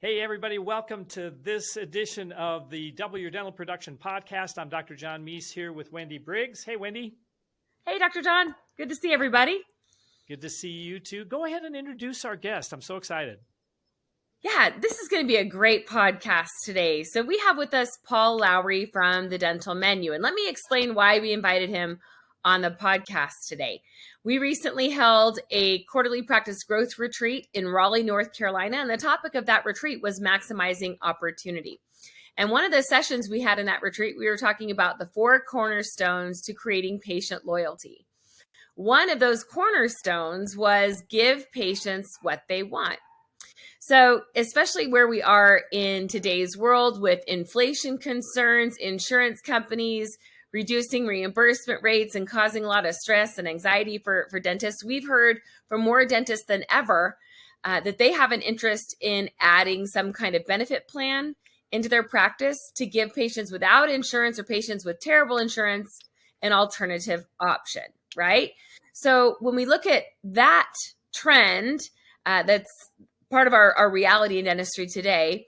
Hey, everybody, welcome to this edition of the Double Your Dental Production podcast. I'm Dr. John Meis here with Wendy Briggs. Hey, Wendy. Hey, Dr. John. Good to see everybody. Good to see you too. Go ahead and introduce our guest. I'm so excited. Yeah, this is going to be a great podcast today. So, we have with us Paul Lowry from the Dental Menu. And let me explain why we invited him on the podcast today. We recently held a quarterly practice growth retreat in Raleigh, North Carolina, and the topic of that retreat was maximizing opportunity. And one of the sessions we had in that retreat, we were talking about the four cornerstones to creating patient loyalty. One of those cornerstones was give patients what they want. So, especially where we are in today's world with inflation concerns, insurance companies reducing reimbursement rates and causing a lot of stress and anxiety for, for dentists. We've heard from more dentists than ever uh, that they have an interest in adding some kind of benefit plan into their practice to give patients without insurance or patients with terrible insurance an alternative option, right? So when we look at that trend, uh, that's part of our, our reality in dentistry today,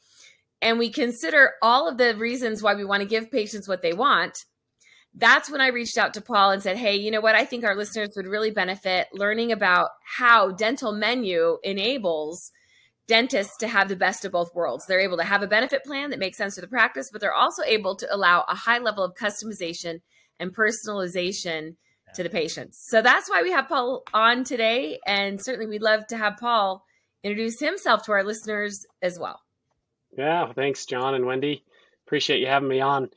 and we consider all of the reasons why we want to give patients what they want, that's when I reached out to Paul and said, Hey, you know what? I think our listeners would really benefit learning about how Dental Menu enables dentists to have the best of both worlds. They're able to have a benefit plan that makes sense for the practice, but they're also able to allow a high level of customization and personalization to the patients. So that's why we have Paul on today. And certainly we'd love to have Paul introduce himself to our listeners as well. Yeah, thanks, John and Wendy. Appreciate you having me on.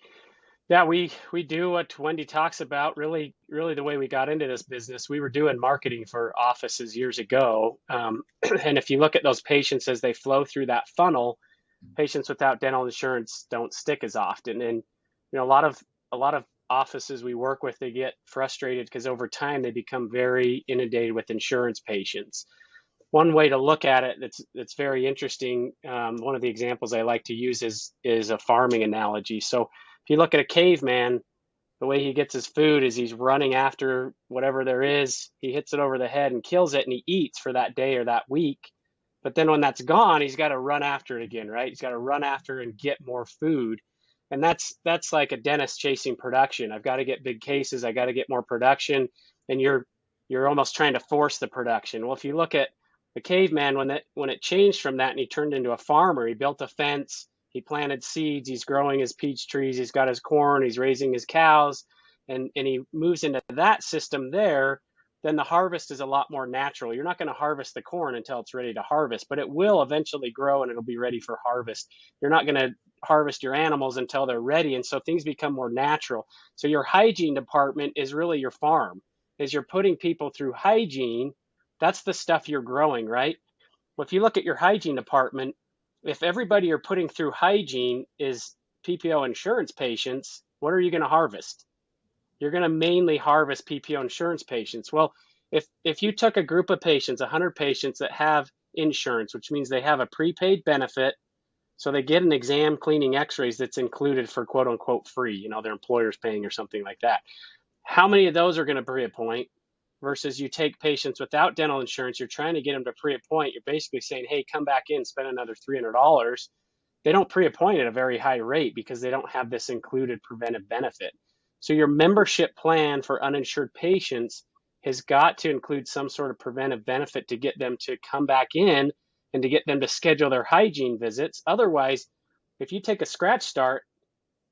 Yeah, we we do what Wendy talks about. Really, really, the way we got into this business, we were doing marketing for offices years ago. Um, and if you look at those patients as they flow through that funnel, patients without dental insurance don't stick as often. And you know, a lot of a lot of offices we work with, they get frustrated because over time they become very inundated with insurance patients. One way to look at it that's that's very interesting. Um, one of the examples I like to use is is a farming analogy. So if you look at a caveman, the way he gets his food is he's running after whatever there is. He hits it over the head and kills it, and he eats for that day or that week. But then when that's gone, he's got to run after it again, right? He's got to run after and get more food. And that's that's like a dentist chasing production. I've got to get big cases. I got to get more production, and you're you're almost trying to force the production. Well, if you look at the caveman when that when it changed from that and he turned into a farmer, he built a fence he planted seeds, he's growing his peach trees, he's got his corn, he's raising his cows, and, and he moves into that system there, then the harvest is a lot more natural. You're not going to harvest the corn until it's ready to harvest, but it will eventually grow and it'll be ready for harvest. You're not going to harvest your animals until they're ready, and so things become more natural. So your hygiene department is really your farm. As you're putting people through hygiene, that's the stuff you're growing, right? Well, if you look at your hygiene department, if everybody you're putting through hygiene is PPO insurance patients, what are you going to harvest? You're going to mainly harvest PPO insurance patients. Well, if if you took a group of patients, 100 patients that have insurance, which means they have a prepaid benefit, so they get an exam, cleaning, X-rays that's included for quote unquote free. You know, their employer's paying or something like that. How many of those are going to pre-appoint? Versus you take patients without dental insurance, you're trying to get them to pre-appoint. You're basically saying, hey, come back in, spend another $300. They don't pre-appoint at a very high rate because they don't have this included preventive benefit. So your membership plan for uninsured patients has got to include some sort of preventive benefit to get them to come back in and to get them to schedule their hygiene visits. Otherwise, if you take a scratch start,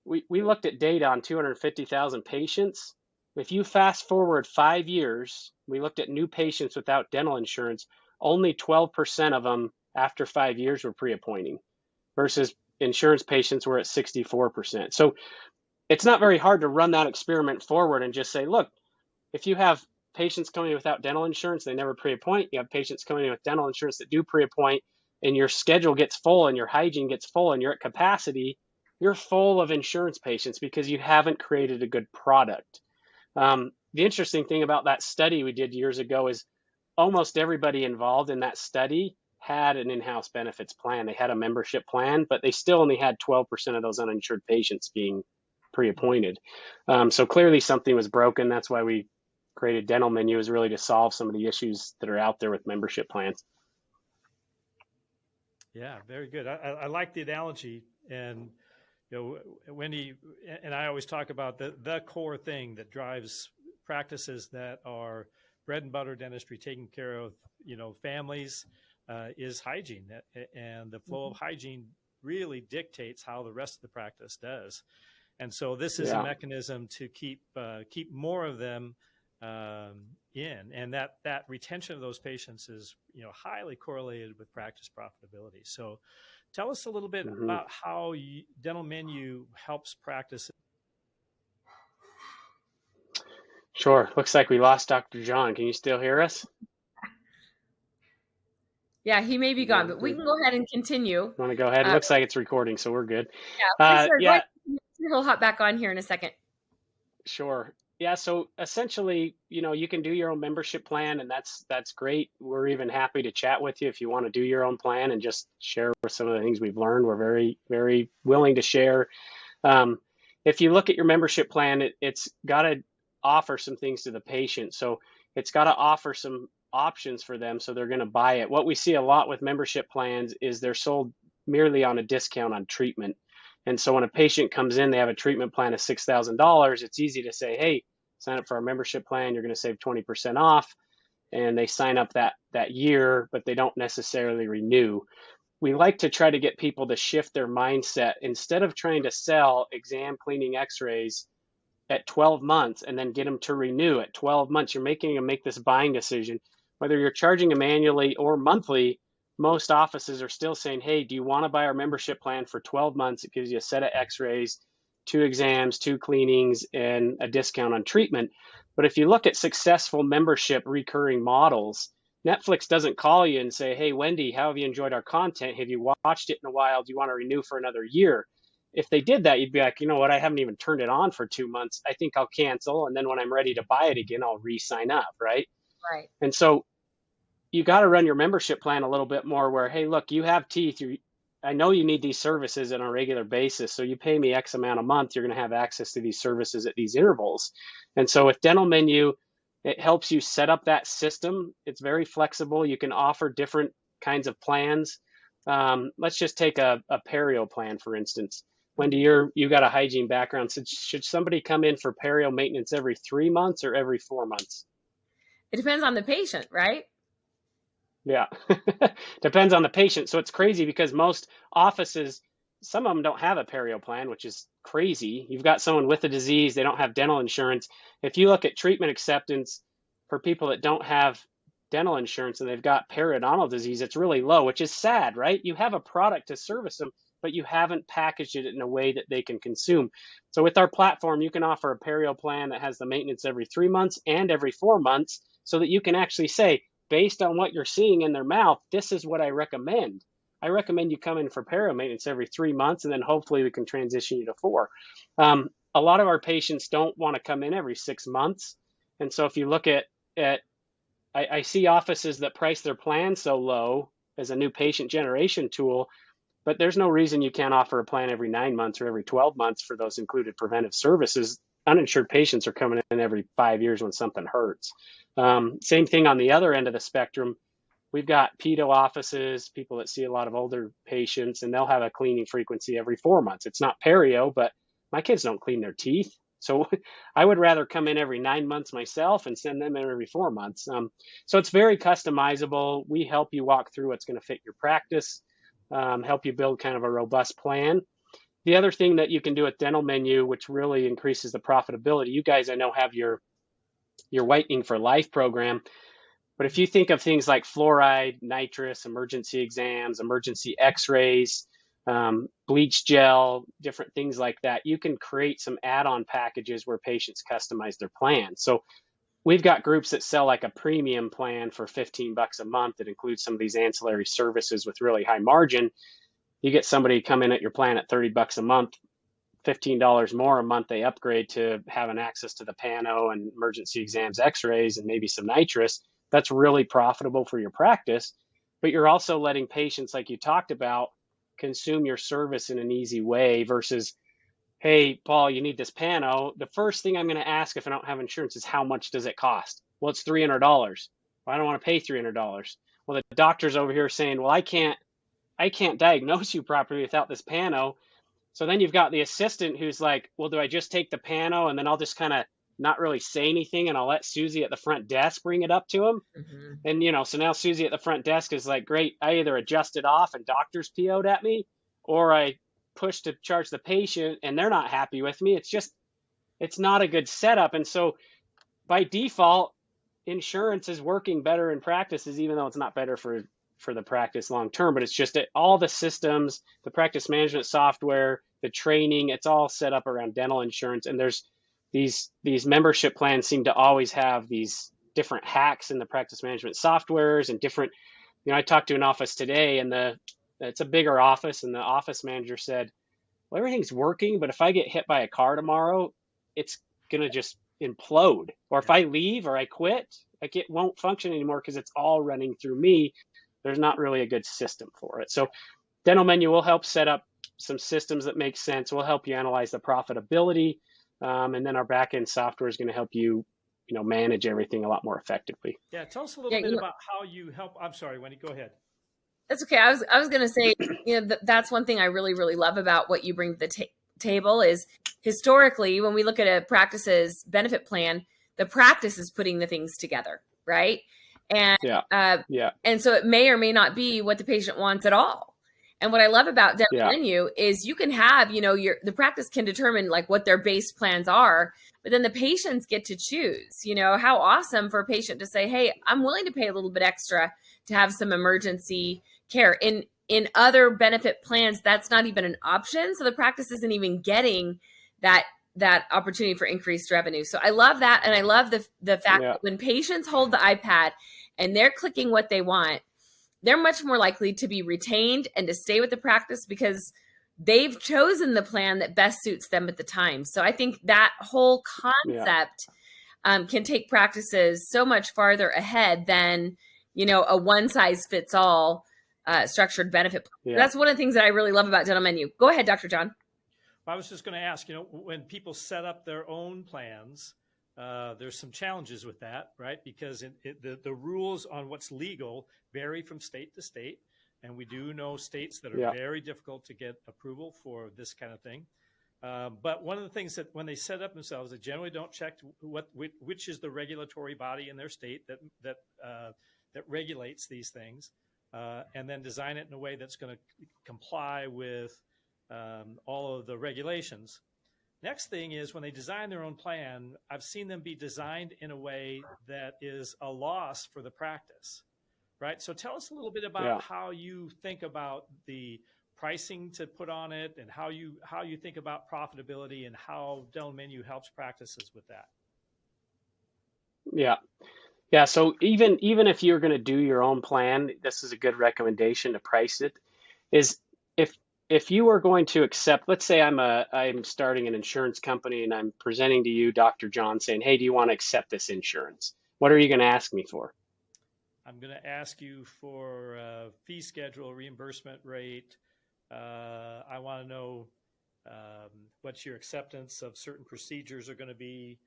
we, we looked at data on 250,000 patients if you fast forward five years, we looked at new patients without dental insurance, only 12% of them after five years were pre appointing versus insurance patients were at 64%. So it's not very hard to run that experiment forward and just say, look, if you have patients coming without dental insurance, they never pre appoint. You have patients coming in with dental insurance that do pre appoint, and your schedule gets full and your hygiene gets full and you're at capacity, you're full of insurance patients because you haven't created a good product. Um, the interesting thing about that study we did years ago is almost everybody involved in that study had an in-house benefits plan. They had a membership plan, but they still only had 12% of those uninsured patients being pre-appointed. Um, so clearly something was broken. That's why we created Dental Menu is really to solve some of the issues that are out there with membership plans. Yeah, very good. I, I, I like the analogy, and you know, Wendy and I always talk about the the core thing that drives practices that are bread and butter dentistry, taking care of you know families, uh, is hygiene, and the flow of hygiene really dictates how the rest of the practice does. And so this is Yeah. a mechanism to keep uh, keep more of them um, in, and that that retention of those patients is you know highly correlated with practice profitability. So, tell us a little bit Mhm. about how you, Dental Menu helps practice. Sure. Looks like we lost Dr. John. Can you still hear us? Yeah, he may be gone, but we can go ahead and continue. Want to go ahead? Uh, Looks like it's recording, so we're good. Yeah, for Uh, sure. Go yeah, ahead. He'll hop back on here in a second. Sure. Yeah, so essentially, you know, you can do your own membership plan and that's that's great. We're even happy to chat with you if you want to do your own plan and just share some of the things we've learned. We're very, very willing to share. Um, if you look at your membership plan, it, it's got to offer some things to the patient. So it's got to offer some options for them so they're going to buy it. What we see a lot with membership plans is they're sold merely on a discount on treatment. And so when a patient comes in, they have a treatment plan of $6,000, it's easy to say, hey, sign up for our membership plan, you're going to save 20% off. And they sign up that, that year, but they don't necessarily renew. We like to try to get people to shift their mindset instead of trying to sell exam cleaning x rays at 12 months and then get them to renew at 12 months. You're making them make this buying decision. Whether you're charging them annually or monthly, most offices are still saying, hey, do you want to buy our membership plan for 12 months? It gives you a set of x rays, two exams, two cleanings, and a discount on treatment. But if you look at successful membership recurring models, Netflix doesn't call you and say, hey, Wendy, how have you enjoyed our content? Have you watched it in a while? Do you want to renew for another year? If they did that, you'd be like, you know what, I haven't even turned it on for two months. I think I'll cancel. And then when I'm ready to buy it again, I'll re sign up, right? Right. And so you got to run your membership plan a little bit more where, hey, look, you have teeth. You, I know you need these services on a regular basis. So you pay me X amount a month, you're going to have access to these services at these intervals. And so with Dental Menu, it helps you set up that system. It's very flexible. You can offer different kinds of plans. Um, let's just take a, a perio plan, for instance. Wendy, you're you got a hygiene background. So should somebody come in for perio maintenance every three months or every four months? It depends on the patient, right? Yeah, depends on the patient. So it's crazy because most offices, some of them don't have a perio plan, which is crazy. You've got someone with a disease, they don't have dental insurance. If you look at treatment acceptance for people that don't have dental insurance and they've got periodontal disease, it's really low, which is sad, right? You have a product to service them, but you haven't packaged it in a way that they can consume. So with our platform, you can offer a perio plan that has the maintenance every three months and every four months so that you can actually say, based on what you're seeing in their mouth, this is what I recommend. I recommend you come in for perio maintenance every three months, and then hopefully we can transition you to four. Um, a lot of our patients don't want to come in every six months, and so if you look at at, I, I see offices that price their plan so low as a new patient generation tool, but there's no reason you can't offer a plan every nine months or every 12 months for those included preventive services. Uninsured patients are coming in every five years when something hurts. Um, same thing on the other end of the spectrum. We've got pedo offices, people that see a lot of older patients, and they'll have a cleaning frequency every four months. It's not perio, but my kids don't clean their teeth. So I would rather come in every nine months myself and send them in every four months. Um, so it's very customizable. We help you walk through what's going to fit your practice, um, help you build kind of a robust plan. The other thing that you can do at Dental Menu, which really increases the profitability, you guys I know have your your whitening for life program. But if you think of things like fluoride, nitrous, emergency exams, emergency x-rays, um, bleach gel, different things like that, you can create some add-on packages where patients customize their plan. So we've got groups that sell like a premium plan for 15 bucks a month that includes some of these ancillary services with really high margin. You get somebody come in at your plan at 30 bucks a month, $15 more a month they upgrade to having access to the pano and emergency exams x-rays and maybe some nitrous that's really profitable for your practice. But you're also letting patients like you talked about consume your service in an easy way versus hey paul you need this pano. The first thing i'm going to ask if i don't have insurance is how much does it cost? Well it's $300 well, i don't want to pay $300 well the doctor's over here saying well i can't I can't diagnose you properly without this pano. So then you've got the assistant who's like, well, do I just take the pano and then I'll just kind of not really say anything and I'll let Susie at the front desk bring it up to him. Mm-hmm. And you know, so now Susie at the front desk is like, great, I either adjust it off and doctors PO'd at me, or I push to charge the patient and they're not happy with me. It's just it's not a good setup. And so by default, insurance is working better in practices, even though it's not better for for the practice long term. But it's just that all the systems, the practice management software, the training, it's all set up around dental insurance. And there's these these membership plans seem to always have these different hacks in the practice management softwares and different. You know, I talked to an office today, and the it's a bigger office, and the office manager said, "Well, everything's working, but if I get hit by a car tomorrow, it's gonna just implode. Or if I leave or I quit, like it won't function anymore because it's all running through me. There's not really a good system for it. So Dental Menu will help set up some systems that make sense. We'll help you analyze the profitability. Um, and then our backend software is going to help you, you know, manage everything a lot more effectively. Yeah. Tell us a little yeah, bit about how you help. I'm sorry, Wendy, go ahead. That's okay. I was, I was going to say, you know, th- that's one thing I really, really love about what you bring to the ta- table is historically, when we look at a practice's benefit plan, the practice is putting the things together, right? And yeah, uh, yeah, and so it may or may not be what the patient wants at all. And what I love about Dental yeah. Menu is you can have, you know, your the practice can determine like what their base plans are, but then the patients get to choose. You know, how awesome for a patient to say, "Hey, I'm willing to pay a little bit extra to have some emergency care." In in other benefit plans, that's not even an option. So the practice isn't even getting that that opportunity for increased revenue. So I love that. And I love the the fact yeah. that when patients hold the iPad and they're clicking what they want, they're much more likely to be retained and to stay with the practice because they've chosen the plan that best suits them at the time. So I think that whole concept yeah. um, can take practices so much farther ahead than you know a one size fits all uh, structured benefit plan. Yeah. That's one of the things that I really love about Dental Menu. Go ahead, Dr. John. I was just going to ask, you know, when people set up their own plans, uh, there's some challenges with that, right? Because it, it, the, the rules on what's legal vary from state to state. And we do know states that are yeah. very difficult to get approval for this kind of thing. Um, but one of the things that when they set up themselves, they generally don't check what which is the regulatory body in their state that that uh, that regulates these things uh, and then design it in a way that's going to comply with um, all of the regulations. Next thing is when they design their own plan, I've seen them be designed in a way that is a loss for the practice, right? So tell us a little bit about yeah. how you think about the pricing to put on it and how you how you think about profitability and how Dental Menu helps practices with that. Yeah. Yeah, so even even if you're going to do your own plan, this is a good recommendation to price it. Is if if you are going to accept, let's say I'm a I'm starting an insurance company and I'm presenting to you, Dr. John, saying, "Hey, do you want to accept this insurance?" What are you going to ask me for? I'm going to ask you for a fee schedule, reimbursement rate. Uh, I want to know um, what your acceptance of certain procedures are going to be.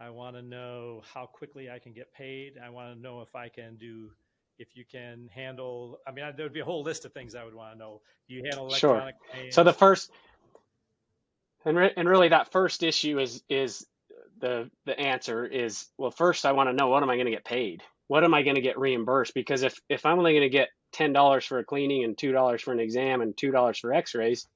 I want to know how quickly I can get paid. I want to know if I can do, if you can handle. I mean, there would be a whole list of things I would want to know. Do you handle electronic? Sure. So the first, and re- and really that first issue is is the the answer is well. First, I want to know what am I going to get paid? What am I going to get reimbursed? Because if if I'm only going to get ten dollars for a cleaning and two dollars for an exam and two dollars for X-rays,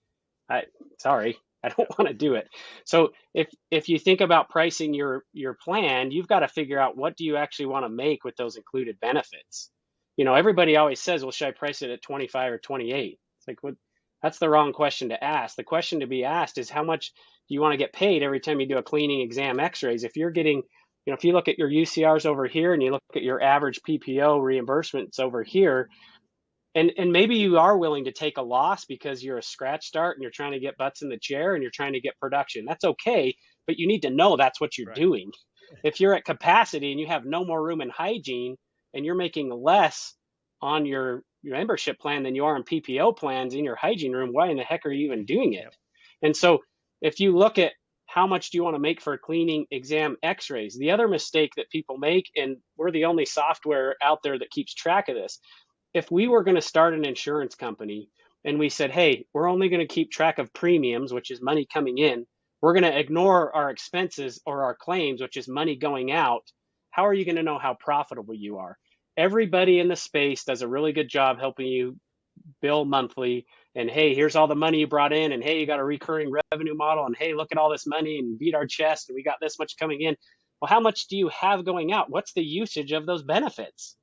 I sorry, I don't want to do it. So if if you think about pricing your your plan, you've got to figure out what do you actually want to make with those included benefits. You know, everybody always says, "Well, should I price it at 25 or 28?" It's like, what? That's the wrong question to ask. The question to be asked is how much do you want to get paid every time you do a cleaning exam x-rays? If you're getting, you know, if you look at your UCRs over here and you look at your average PPO reimbursements over here, and and maybe you are willing to take a loss because you're a scratch start and you're trying to get butts in the chair and you're trying to get production. That's okay, but you need to know that's what you're right. doing. If you're at capacity and you have no more room in hygiene and you're making less on your, your membership plan than you are on PPO plans in your hygiene room, why in the heck are you even doing it? And so if you look at how much do you want to make for cleaning exam x-rays the other mistake that people make and we're the only software out there that keeps track of this if we were going to start an insurance company and we said, hey, we're only going to keep track of premiums, which is money coming in. We're going to ignore our expenses or our claims, which is money going out. How are you going to know how profitable you are? Everybody in the space does a really good job helping you bill monthly. And hey, here's all the money you brought in. And hey, you got a recurring revenue model. And hey, look at all this money and beat our chest. And we got this much coming in. Well, how much do you have going out? What's the usage of those benefits?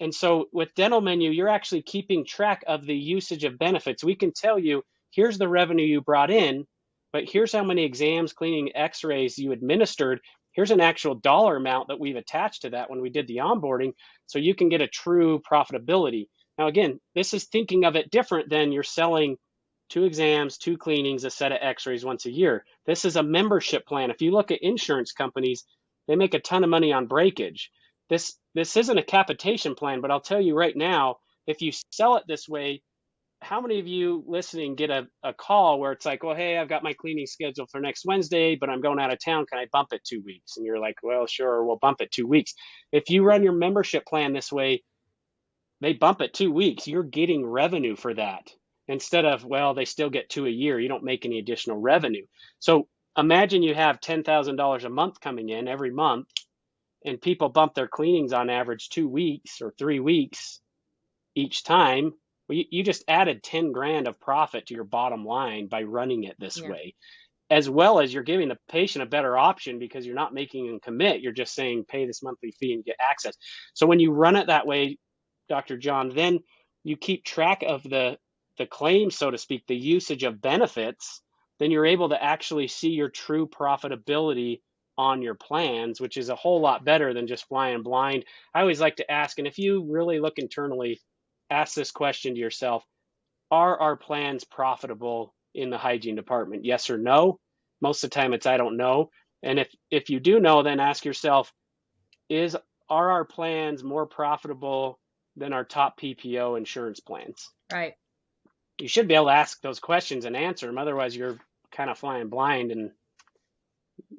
And so with Dental Menu, you're actually keeping track of the usage of benefits. We can tell you, here's the revenue you brought in, but here's how many exams, cleaning, x-rays you administered. Here's an actual dollar amount that we've attached to that when we did the onboarding, so you can get a true profitability. Now, again, this is thinking of it different than you're selling two exams, two cleanings, a set of x-rays once a year. This is a membership plan. If you look at insurance companies, they make a ton of money on breakage. This this isn't a capitation plan, but I'll tell you right now, if you sell it this way, how many of you listening get a, a call where it's like, well, hey, I've got my cleaning scheduled for next Wednesday, but I'm going out of town. Can I bump it two weeks? And you're like, well, sure, we'll bump it two weeks. If you run your membership plan this way, they bump it two weeks. You're getting revenue for that instead of, well, they still get two a year. You don't make any additional revenue. So imagine you have $10,000 a month coming in every month and people bump their cleanings on average two weeks or three weeks each time, well, you, you just added 10 grand of profit to your bottom line by running it this Yeah. way, as well as you're giving the patient a better option because you're not making them commit. You're just saying, pay this monthly fee and get access. So when you run it that way, Dr. John, then you keep track of the the claim, so to speak, the usage of benefits, then you're able to actually see your true profitability on your plans, which is a whole lot better than just flying blind. I always like to ask, and if you really look internally, ask this question to yourself Are our plans profitable in the hygiene department? Yes or no? Most of the time it's I don't know. And if if you do know, then ask yourself, is are our plans more profitable than our top PPO insurance plans? Right. You should be able to ask those questions and answer them. Otherwise, you're kind of flying blind and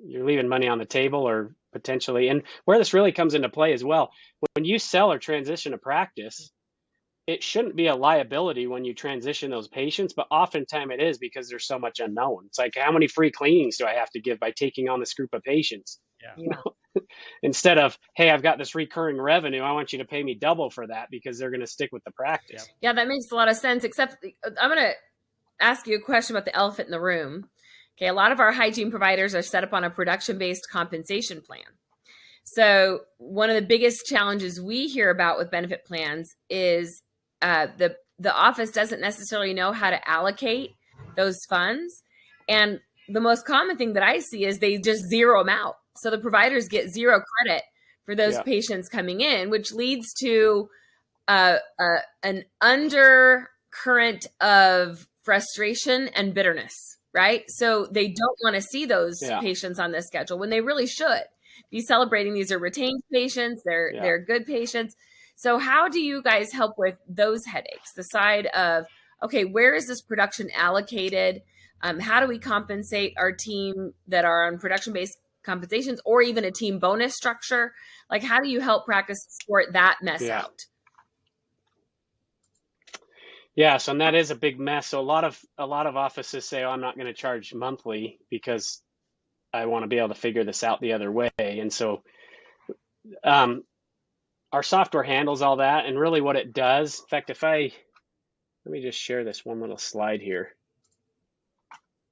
you're leaving money on the table or potentially. And where this really comes into play as well, when you sell or transition a practice, it shouldn't be a liability when you transition those patients, but oftentimes it is because there's so much unknown. It's like, how many free cleanings do I have to give by taking on this group of patients? Yeah. Yeah. Instead of, hey, I've got this recurring revenue, I want you to pay me double for that because they're going to stick with the practice. Yeah, that makes a lot of sense. Except uh, I'm going to ask you a question about the elephant in the room. Okay, a lot of our hygiene providers are set up on a production based compensation plan. So, one of the biggest challenges we hear about with benefit plans is uh, the the office doesn't necessarily know how to allocate those funds, and the most common thing that I see is they just zero them out. So the providers get zero credit for those Yeah. patients coming in, which leads to uh, uh, an undercurrent of frustration and bitterness, right? So they don't want to see those Yeah. patients on this schedule when they really should be celebrating. These are retained patients; they're Yeah. they're good patients. So how do you guys help with those headaches? The side of okay, where is this production allocated? Um, how do we compensate our team that are on production based compensations or even a team bonus structure? Like, how do you help practice sort that mess Yeah. out? Yes, and that is a big mess. So a lot of a lot of offices say, "Oh, I'm not going to charge monthly because I want to be able to figure this out the other way." And so, um, our software handles all that, and really what it does. In fact, if I let me just share this one little slide here,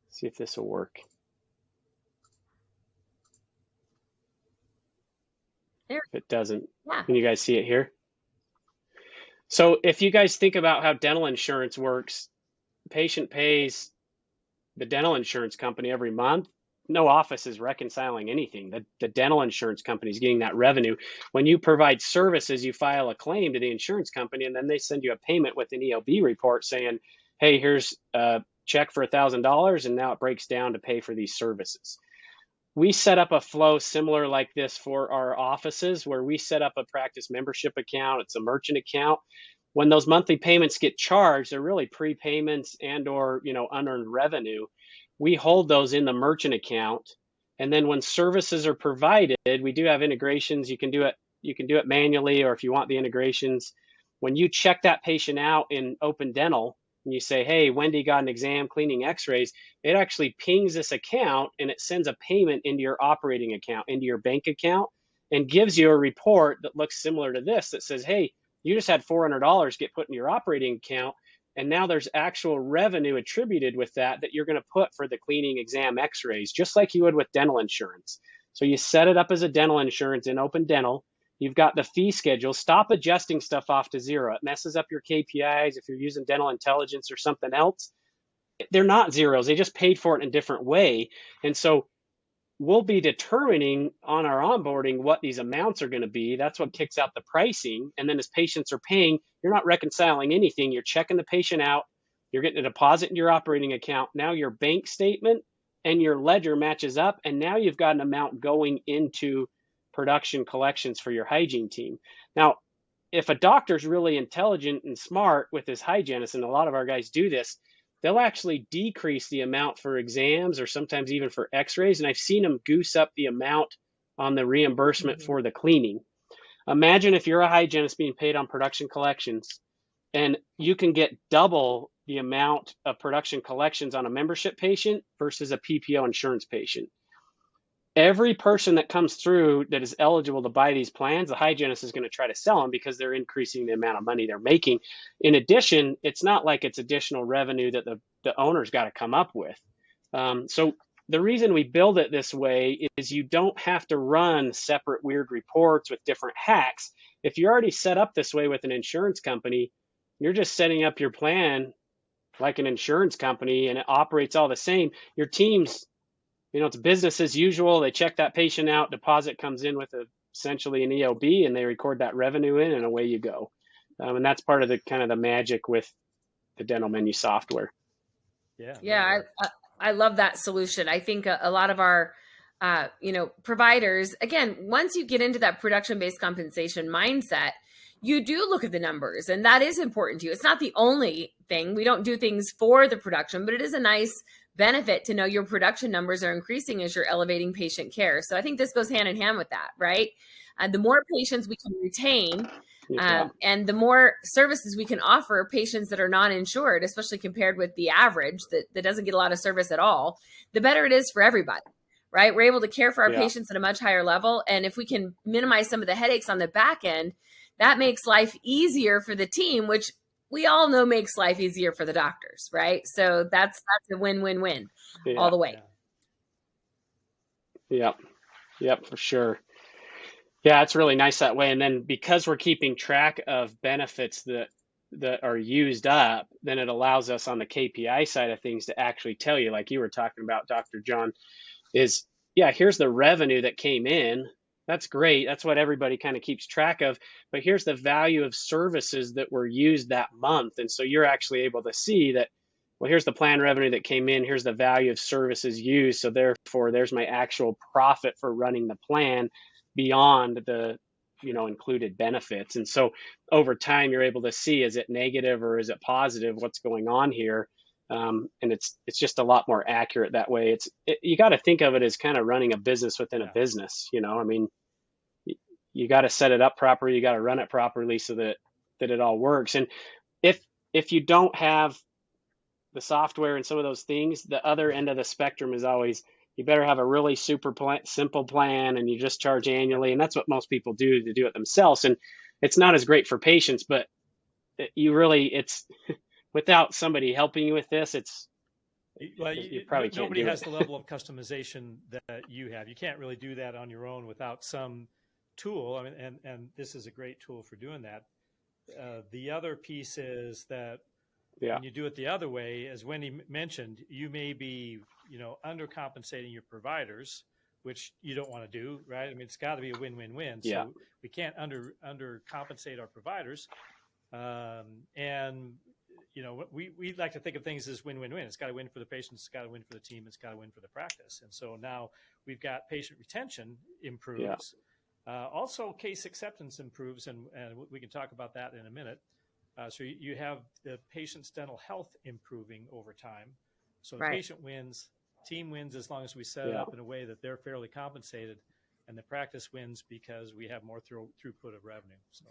see if this will work. There. If it doesn't, Yeah. can you guys see it here? So if you guys think about how dental insurance works, patient pays the dental insurance company every month. No office is reconciling anything. The, the dental insurance company is getting that revenue. When you provide services, you file a claim to the insurance company, and then they send you a payment with an EOB report saying, "Hey, here's a check for thousand dollars, and now it breaks down to pay for these services." We set up a flow similar like this for our offices, where we set up a practice membership account. It's a merchant account when those monthly payments get charged they're really prepayments and or you know unearned revenue we hold those in the merchant account. And then when services are provided we do have integrations. You can do it you can do it manually or if you want the integrations. When you check that patient out in open dental and you say, hey, Wendy got an exam cleaning x rays, it actually pings this account and it sends a payment into your operating account, into your bank account, and gives you a report that looks similar to this that says, hey, you just had $400 get put in your operating account. And now there's actual revenue attributed with that that you're going to put for the cleaning exam x rays, just like you would with dental insurance. So you set it up as a dental insurance in Open Dental. You've got the fee schedule. Stop adjusting stuff off to zero. It messes up your KPIs if you're using dental intelligence or something else. They're not zeros. They just paid for it in a different way. And so we'll be determining on our onboarding what these amounts are going to be. That's what kicks out the pricing. And then as patients are paying, you're not reconciling anything. You're checking the patient out. You're getting a deposit in your operating account. Now your bank statement and your ledger matches up. And now you've got an amount going into production collections for your hygiene team. Now, if a doctor's really intelligent and smart with his hygienist, and a lot of our guys do this, they'll actually decrease the amount for exams or sometimes even for x-rays and i've seen them goose up the amount on the reimbursement mm-hmm. for the cleaning imagine if you're a hygienist being paid on production collections and you can get double the amount of production collections on a membership patient versus a ppo insurance patient every person that comes through that is eligible to buy these plans, the hygienist is going to try to sell them because they're increasing the amount of money they're making. In addition, it's not like it's additional revenue that the, the owner's got to come up with. Um, so the reason we build it this way is you don't have to run separate weird reports with different hacks. If you're already set up this way with an insurance company, you're just setting up your plan like an insurance company and it operates all the same. Your team's you know, it's business as usual. They check that patient out, deposit comes in with a, essentially an EOB, and they record that revenue in, and away you go. Um, and that's part of the kind of the magic with the dental menu software. Yeah. Yeah, I, I love that solution. I think a, a lot of our uh, you know providers again once you get into that production based compensation mindset you do look at the numbers and that is important to you it's not the only thing we don't do things for the production but it is a nice benefit to know your production numbers are increasing as you're elevating patient care. So I think this goes hand in hand with that, right? And the more patients we can retain, yeah. um, and the more services we can offer patients that are non-insured, especially compared with the average that, that doesn't get a lot of service at all, the better it is for everybody, right? We're able to care for our yeah. patients at a much higher level. And if we can minimize some of the headaches on the back end, that makes life easier for the team, which we all know makes life easier for the doctors, right? So that's that's a win-win-win yeah, all the way. Yep. Yep, for sure. Yeah, it's really nice that way. And then because we're keeping track of benefits that that are used up, then it allows us on the KPI side of things to actually tell you, like you were talking about, Dr. John, is yeah, here's the revenue that came in that's great. That's what everybody kind of keeps track of. But here's the value of services that were used that month. And so you're actually able to see that, well, here's the plan revenue that came in. Here's the value of services used. So therefore, there's my actual profit for running the plan beyond the you know included benefits and so over time you're able to see is it negative or is it positive what's going on here um, and it's it's just a lot more accurate that way. It's it, you got to think of it as kind of running a business within a business. You know, I mean, you, you got to set it up properly, you got to run it properly so that that it all works. And if if you don't have the software and some of those things, the other end of the spectrum is always you better have a really super plan, simple plan and you just charge annually. And that's what most people do to do it themselves. And it's not as great for patients, but you really it's without somebody helping you with this, it's well, you, you probably can't nobody has the level of customization that you have. You can't really do that on your own without some tool. I mean, and and this is a great tool for doing that. Uh, the other piece is that yeah. when you do it the other way, as Wendy mentioned, you may be you know undercompensating your providers, which you don't want to do, right? I mean, it's got to be a win-win-win. So yeah. we can't under undercompensate our providers, um, and you know, we, we like to think of things as win-win-win. It's got to win for the patients, it's got to win for the team, it's got to win for the practice. And so now we've got patient retention improves. Yeah. Uh, also, case acceptance improves, and, and we can talk about that in a minute. Uh, so you, you, have the patient's dental health improving over time. So the right. patient wins, team wins as long as we set yeah. it up in a way that they're fairly compensated. And the practice wins because we have more through, throughput of revenue. So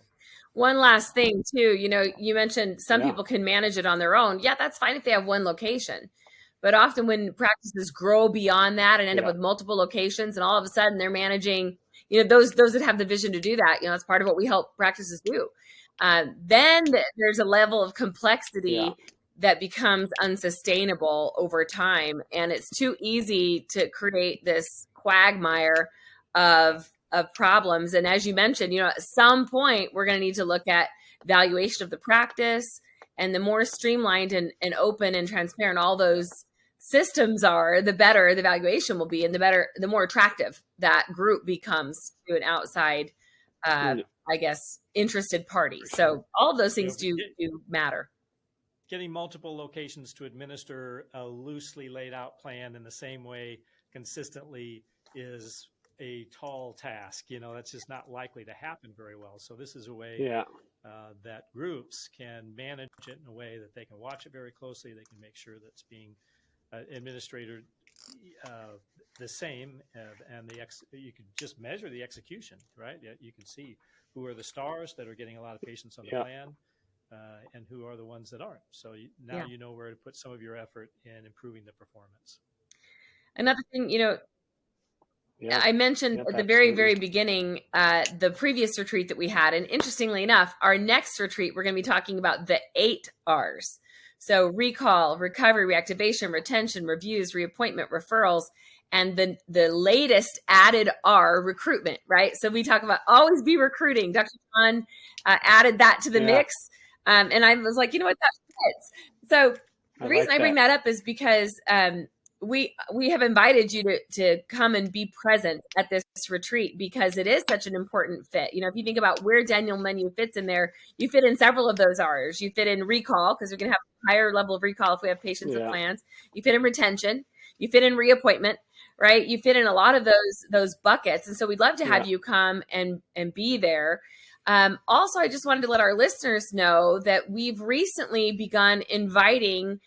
One last thing too, you know, you mentioned some Yeah. people can manage it on their own. Yeah, that's fine if they have one location. But often when practices grow beyond that and end Yeah. up with multiple locations and all of a sudden they're managing, you know, those those that have the vision to do that, you know, that's part of what we help practices do. Um, then th- there's a level of complexity Yeah. that becomes unsustainable over time and it's too easy to create this quagmire of of problems. And as you mentioned you know at some point we're going to need to look at valuation of the practice and the more streamlined and, and open and transparent all those systems are the better the valuation will be and the better the more attractive that group becomes to an outside uh, i guess interested party. So all of those things do do matter. getting multiple locations to administer a loosely laid out plan in the same way consistently is a tall task. You know, that's just not likely to happen very well. So this is a way Yeah. uh, that groups can manage it in a way that they can watch it very closely. They can make sure that it's being uh, administrated uh, the same, uh, and the ex- you can just measure the execution, right? Yeah, You can see who are the stars that are getting a lot of patients on the Yeah. plan, uh, and who are the ones that aren't. So you, now Yeah. you know where to put some of your effort in improving the performance. another thing you know I mentioned Yep, at the very, absolutely. very beginning uh, the previous retreat that we had. And interestingly enough, our next retreat, we're going to be talking about the eight R's. So recall, recovery, reactivation, retention, reviews, reappointment, referrals, and the, the latest added R, recruitment, right? So we talk about always be recruiting. Dr. John uh, added that to the Yeah. mix. Um, and I was like, you know what, that fits. So the I reason like I bring that. up is because um, we we have invited you to to come and be present at this retreat because it is such an important fit. You know, if you think about where Dental Menu fits in there, you fit in several of those R's. You fit in recall because we can have a higher level of recall if we have patients with plans. You fit in retention. You fit in reappointment, right? You fit in a lot of those those buckets, and so we'd love to have Yeah. you come and and be there. Um, also, I just wanted to let our listeners know that we've recently begun inviting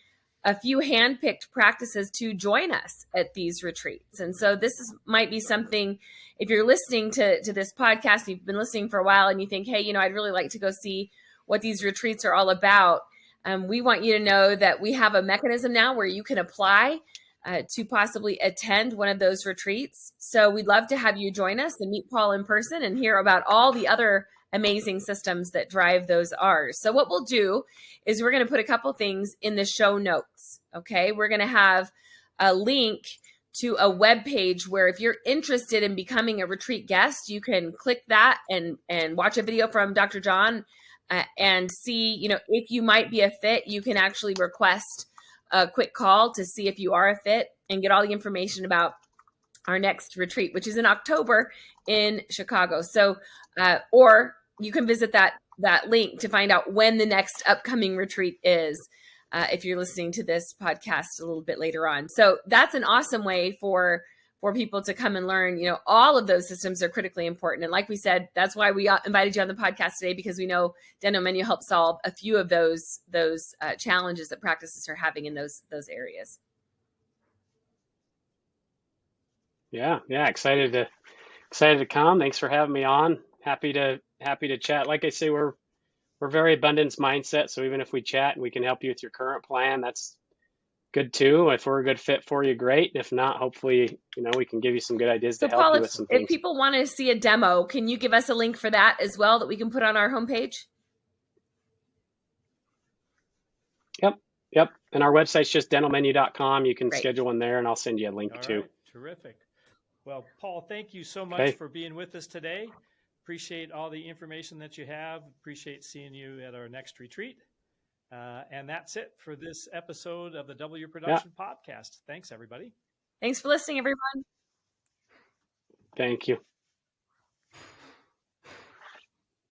a few handpicked practices to join us at these retreats. And so this is, might be something if you're listening to, to this podcast, you've been listening for a while and you think, hey, you know, I'd really like to go see what these retreats are all about. Um, we want you to know that we have a mechanism now where you can apply uh, to possibly attend one of those retreats. So we'd love to have you join us and meet Paul in person and hear about all the other amazing systems that drive those R's. So what we'll do is we're going to put a couple things in the show notes. Okay. We're going to have a link to a web page where if you're interested in becoming a retreat guest, you can click that and and watch a video from Dr. John uh, and see, you know, if you might be a fit, you can actually request a quick call to see if you are a fit and get all the information about our next retreat, which is in October in Chicago. So, uh, or you can visit that that link to find out when the next upcoming retreat is. Uh, if you're listening to this podcast a little bit later on, so that's an awesome way for for people to come and learn. You know, all of those systems are critically important, and like we said, that's why we uh, invited you on the podcast today because we know Dental Menu helps solve a few of those those uh, challenges that practices are having in those those areas. Yeah, yeah, excited to excited to come. Thanks for having me on. Happy to happy to chat. Like I say, we're we're very abundance mindset, so even if we chat and we can help you with your current plan, that's good too. If we're a good fit for you, great. If not, hopefully, you know, we can give you some good ideas So, to help Paul, you if, with some if things. If people want to see a demo, can you give us a link for that as well that we can put on our homepage? Yep. Yep. And our website's just dentalmenu.com. You can Great. schedule one there and I'll send you a link All too. right, terrific. Well, Paul, thank you so much Okay. for being with us today. Appreciate all the information that you have. Appreciate seeing you at our next retreat. Uh, and that's it for this episode of the W Production Podcast. Thanks, everybody. Thanks for listening, everyone. Thank you.